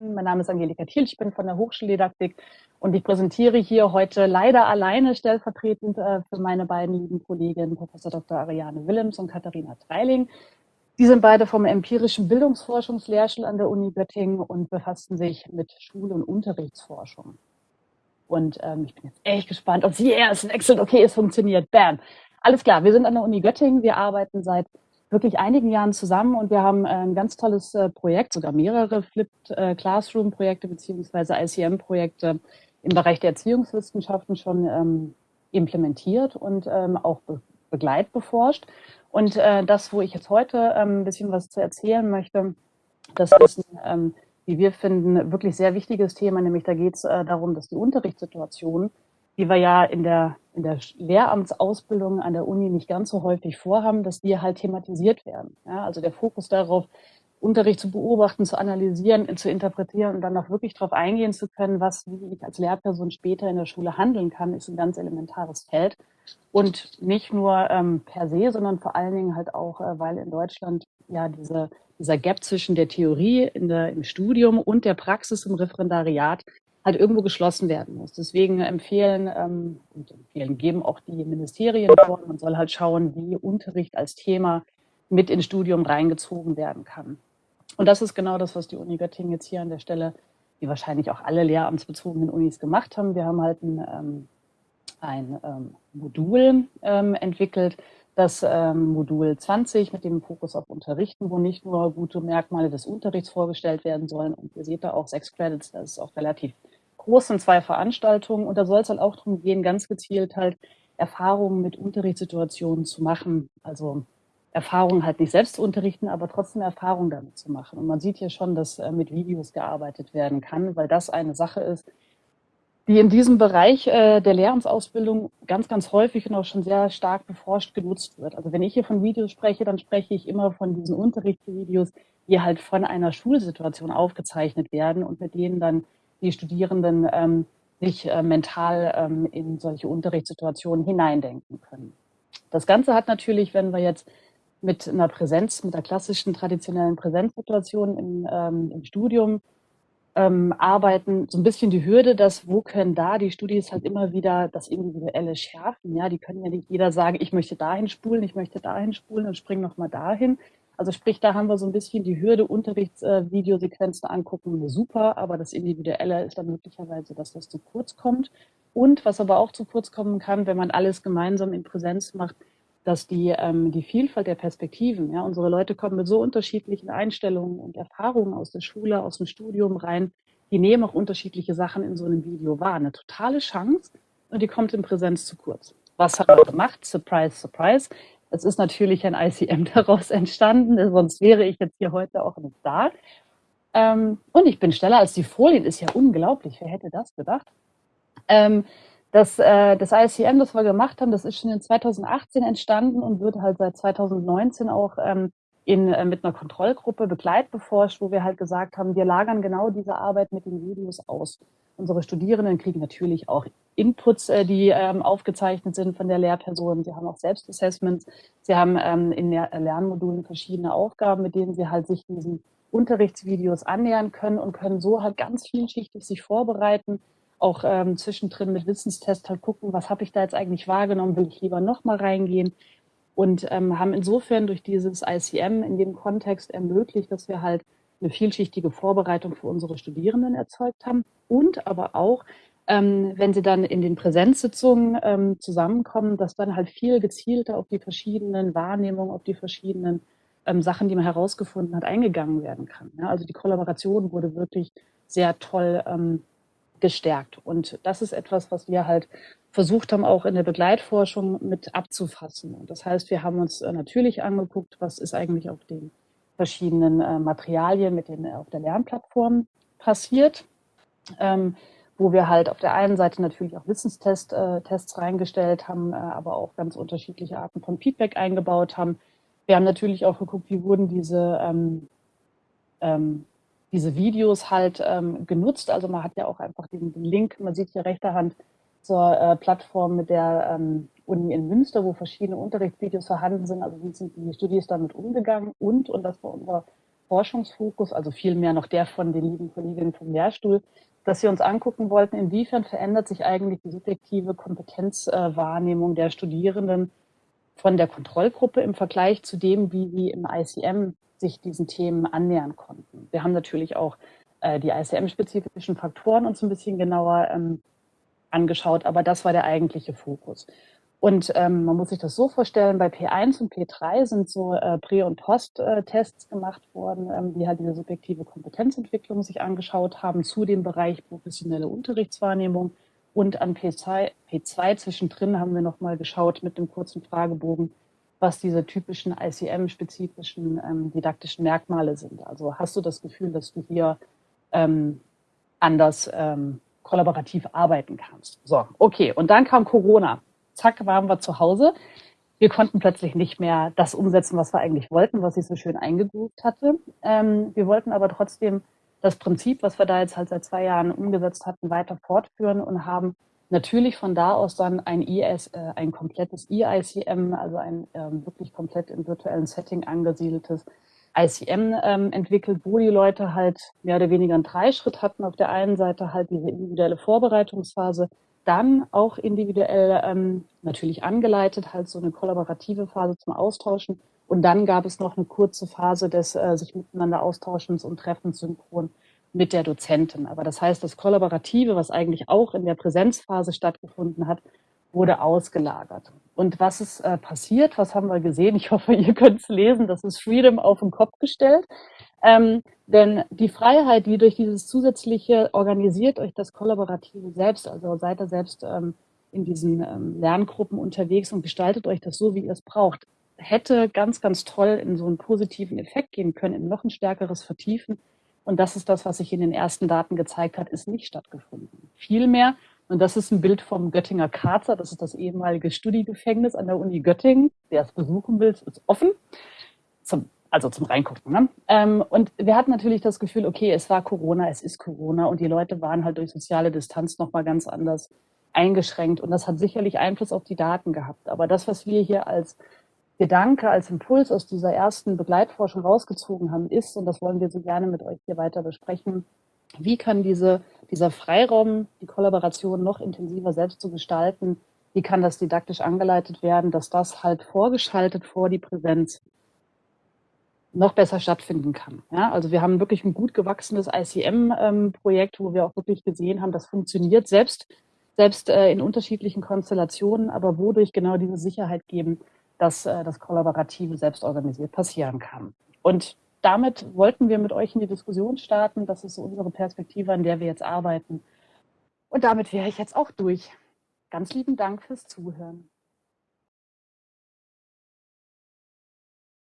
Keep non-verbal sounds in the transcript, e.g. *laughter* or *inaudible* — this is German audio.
Mein Name ist Angelika Thiel, ich bin von der Hochschuldidaktik und ich präsentiere hier heute leider alleine stellvertretend äh, für meine beiden lieben Kolleginnen, Professor Dr. Ariane Willems und Katharina Treiling. Die sind beide vom empirischen Bildungsforschungslehrstuhl an der Uni Göttingen und befassen sich mit Schul- und Unterrichtsforschung. Und ähm, ich bin jetzt echt gespannt, ob sie, es wechselt, okay, es funktioniert, bam. Alles klar, wir sind an der Uni Göttingen, wir arbeiten seit wirklich einigen Jahren zusammen und wir haben äh, ein ganz tolles äh, Projekt, sogar mehrere Flipped äh, Classroom-Projekte beziehungsweise ICM-Projekte im Bereich der Erziehungswissenschaften schon ähm, implementiert und ähm, auch be begleitbeforscht. Und das, wo ich jetzt heute ähm, ein bisschen was zu erzählen möchte, das ist ein, wie wir finden, wirklich sehr wichtiges Thema, nämlich da geht es darum, dass die Unterrichtssituation die wir ja in der, in der Lehramtsausbildung an der Uni nicht ganz so häufig vorhaben, dass die halt thematisiert werden. Ja, also der Fokus darauf, Unterricht zu beobachten, zu analysieren, zu interpretieren und dann auch wirklich darauf eingehen zu können, was, wie ich als Lehrperson später in der Schule handeln kann, ist ein ganz elementares Feld. Und nicht nur ähm, per se, sondern vor allen Dingen halt auch, äh, weil in Deutschland ja diese, dieser Gap zwischen der Theorie in der, im Studium und der Praxis im Referendariat halt irgendwo geschlossen werden muss. Deswegen empfehlen ähm, und empfehlen geben auch die Ministerien vor, man soll halt schauen, wie Unterricht als Thema mit ins Studium reingezogen werden kann. Und das ist genau das, was die Uni Göttingen jetzt hier an der Stelle, wie wahrscheinlich auch alle lehramtsbezogenen Unis gemacht haben. Wir haben halt ein, ähm, ein ähm, Modul ähm, entwickelt, das ähm, Modul 20 mit dem Fokus auf Unterrichten, wo nicht nur gute Merkmale des Unterrichts vorgestellt werden sollen. Und ihr seht da auch sechs Credits, das ist auch relativ großen zwei Veranstaltungen und da soll es halt auch darum gehen, ganz gezielt halt Erfahrungen mit Unterrichtssituationen zu machen. Also Erfahrungen halt nicht selbst zu unterrichten, aber trotzdem Erfahrungen damit zu machen. Und man sieht hier schon, dass äh, mit Videos gearbeitet werden kann, weil das eine Sache ist, die in diesem Bereich äh, der Lehramtsausbildung ganz, ganz häufig und auch schon sehr stark beforscht genutzt wird. Also wenn ich hier von Videos spreche, dann spreche ich immer von diesen Unterrichtsvideos, die halt von einer Schulsituation aufgezeichnet werden und mit denen dann die Studierenden ähm, sich äh, mental ähm, in solche Unterrichtssituationen hineindenken können. Das Ganze hat natürlich, wenn wir jetzt mit einer Präsenz, mit der klassischen traditionellen Präsenzsituation im, ähm, im Studium ähm, arbeiten, so ein bisschen die Hürde, dass wo können da die Studis halt immer wieder das Individuelle schärfen. Ja, die können ja nicht jeder sagen, ich möchte dahin spulen, ich möchte dahin spulen und spring nochmal dahin, also sprich, da haben wir so ein bisschen die Hürde, Unterrichtsvideosequenzen äh, angucken, super, aber das Individuelle ist dann möglicherweise, dass das zu kurz kommt. Und was aber auch zu kurz kommen kann, wenn man alles gemeinsam in Präsenz macht, dass die, ähm, die Vielfalt der Perspektiven, ja, unsere Leute kommen mit so unterschiedlichen Einstellungen und Erfahrungen aus der Schule, aus dem Studium rein, die nehmen auch unterschiedliche Sachen in so einem Video wahr. Eine totale Chance und die kommt in Präsenz zu kurz. Was haben wir gemacht? Surprise, surprise. Es ist natürlich ein ICM *laughs* daraus entstanden, sonst wäre ich jetzt hier heute auch nicht da. Ähm, und ich bin schneller als die Folien, ist ja unglaublich, wer hätte das gedacht? Ähm, das, äh, das ICM, das wir gemacht haben, das ist schon in 2018 entstanden und wird halt seit 2019 auch ähm, in, äh, mit einer Kontrollgruppe begleitbeforscht, wo wir halt gesagt haben, wir lagern genau diese Arbeit mit den Videos aus. Unsere Studierenden kriegen natürlich auch Inputs, äh, die ähm, aufgezeichnet sind von der Lehrperson. Sie haben auch Selbstassessments. Sie haben ähm, in der Lernmodulen verschiedene Aufgaben, mit denen sie halt sich diesen Unterrichtsvideos annähern können und können so halt ganz vielschichtig sich vorbereiten, auch ähm, zwischendrin mit Wissenstest halt gucken, was habe ich da jetzt eigentlich wahrgenommen, will ich lieber nochmal reingehen und ähm, haben insofern durch dieses ICM in dem Kontext ermöglicht, dass wir halt eine vielschichtige Vorbereitung für unsere Studierenden erzeugt haben und aber auch, ähm, wenn sie dann in den Präsenzsitzungen ähm, zusammenkommen, dass dann halt viel gezielter auf die verschiedenen Wahrnehmungen, auf die verschiedenen ähm, Sachen, die man herausgefunden hat, eingegangen werden kann. Ja, also die Kollaboration wurde wirklich sehr toll ähm, gestärkt. Und das ist etwas, was wir halt versucht haben, auch in der Begleitforschung mit abzufassen. Und das heißt, wir haben uns äh, natürlich angeguckt, was ist eigentlich auf den verschiedenen äh, Materialien mit den, auf der Lernplattform passiert, ähm, wo wir halt auf der einen Seite natürlich auch Wissenstests äh, Tests reingestellt haben, äh, aber auch ganz unterschiedliche Arten von Feedback eingebaut haben. Wir haben natürlich auch geguckt, wie wurden diese, ähm, ähm, diese Videos halt ähm, genutzt. Also man hat ja auch einfach den, Link, man sieht hier rechter Hand zur äh, Plattform mit der ähm, Uni in Münster, wo verschiedene Unterrichtsvideos vorhanden sind. Also wie sind die Studis damit umgegangen und, und das war unser Forschungsfokus, also vielmehr noch der von den lieben Kolleginnen vom Lehrstuhl, dass wir uns angucken wollten, inwiefern verändert sich eigentlich die subjektive Kompetenzwahrnehmung der Studierenden von der Kontrollgruppe im Vergleich zu dem, wie sie im ICM sich diesen Themen annähern konnten. Wir haben natürlich auch äh, die ICM-spezifischen Faktoren uns ein bisschen genauer ähm, angeschaut, aber das war der eigentliche Fokus. Und ähm, man muss sich das so vorstellen, bei P1 und P3 sind so äh, Prä- und Post-Tests gemacht worden, ähm, die halt diese subjektive Kompetenzentwicklung sich angeschaut haben zu dem Bereich professionelle Unterrichtswahrnehmung. Und an P2, P2 zwischendrin haben wir nochmal geschaut mit einem kurzen Fragebogen, was diese typischen ICM-spezifischen ähm, didaktischen Merkmale sind. Also hast du das Gefühl, dass du hier ähm, anders ähm, kollaborativ arbeiten kannst? So, okay. Und dann kam Corona zack, waren wir zu Hause. Wir konnten plötzlich nicht mehr das umsetzen, was wir eigentlich wollten, was ich so schön eingegroovt hatte. Ähm, wir wollten aber trotzdem das Prinzip, was wir da jetzt halt seit zwei Jahren umgesetzt hatten, weiter fortführen und haben natürlich von da aus dann ein IS, äh, ein komplettes EICM, also ein ähm, wirklich komplett im virtuellen Setting angesiedeltes ICM ähm, entwickelt, wo die Leute halt mehr oder weniger einen Dreischritt hatten. Auf der einen Seite halt diese individuelle Vorbereitungsphase, dann auch individuell ähm, natürlich angeleitet, halt so eine kollaborative Phase zum Austauschen. Und dann gab es noch eine kurze Phase des äh, sich miteinander Austauschens und Treffens synchron mit der Dozentin. Aber das heißt, das Kollaborative, was eigentlich auch in der Präsenzphase stattgefunden hat, wurde ausgelagert. Und was ist äh, passiert? Was haben wir gesehen? Ich *laughs* hoffe, ihr könnt es lesen. Das ist Freedom auf den Kopf gestellt. Ähm, denn die Freiheit, die durch dieses zusätzliche organisiert euch das Kollaborative selbst, also seid ihr selbst ähm, in diesen ähm, Lerngruppen unterwegs und gestaltet euch das so, wie ihr es braucht, hätte ganz, ganz toll in so einen positiven Effekt gehen können, in noch ein stärkeres Vertiefen. Und das ist das, was sich in den ersten Daten gezeigt hat, ist nicht stattgefunden. Vielmehr, und das ist ein Bild vom Göttinger Karzer, das ist das ehemalige Studiegefängnis an der Uni Göttingen. Wer es besuchen will, ist offen. Zum also zum Reingucken. Ne? Ähm, und wir hatten natürlich das Gefühl, okay, es war Corona, es ist Corona und die Leute waren halt durch soziale Distanz nochmal ganz anders eingeschränkt und das hat sicherlich Einfluss auf die Daten gehabt. Aber das, was wir hier als Gedanke, als Impuls aus dieser ersten Begleitforschung rausgezogen haben, ist, und das wollen wir so gerne mit euch hier weiter besprechen, wie kann diese, dieser Freiraum, die Kollaboration noch intensiver selbst zu gestalten, wie kann das didaktisch angeleitet werden, dass das halt vorgeschaltet vor die Präsenz noch besser stattfinden kann. Ja, also wir haben wirklich ein gut gewachsenes ICM-Projekt, ähm, wo wir auch wirklich gesehen haben, das funktioniert selbst, selbst äh, in unterschiedlichen Konstellationen, aber wodurch genau diese Sicherheit geben, dass äh, das Kollaborative selbst organisiert passieren kann. Und damit wollten wir mit euch in die Diskussion starten. Das ist so unsere Perspektive, an der wir jetzt arbeiten. Und damit wäre ich jetzt auch durch. Ganz lieben Dank fürs Zuhören.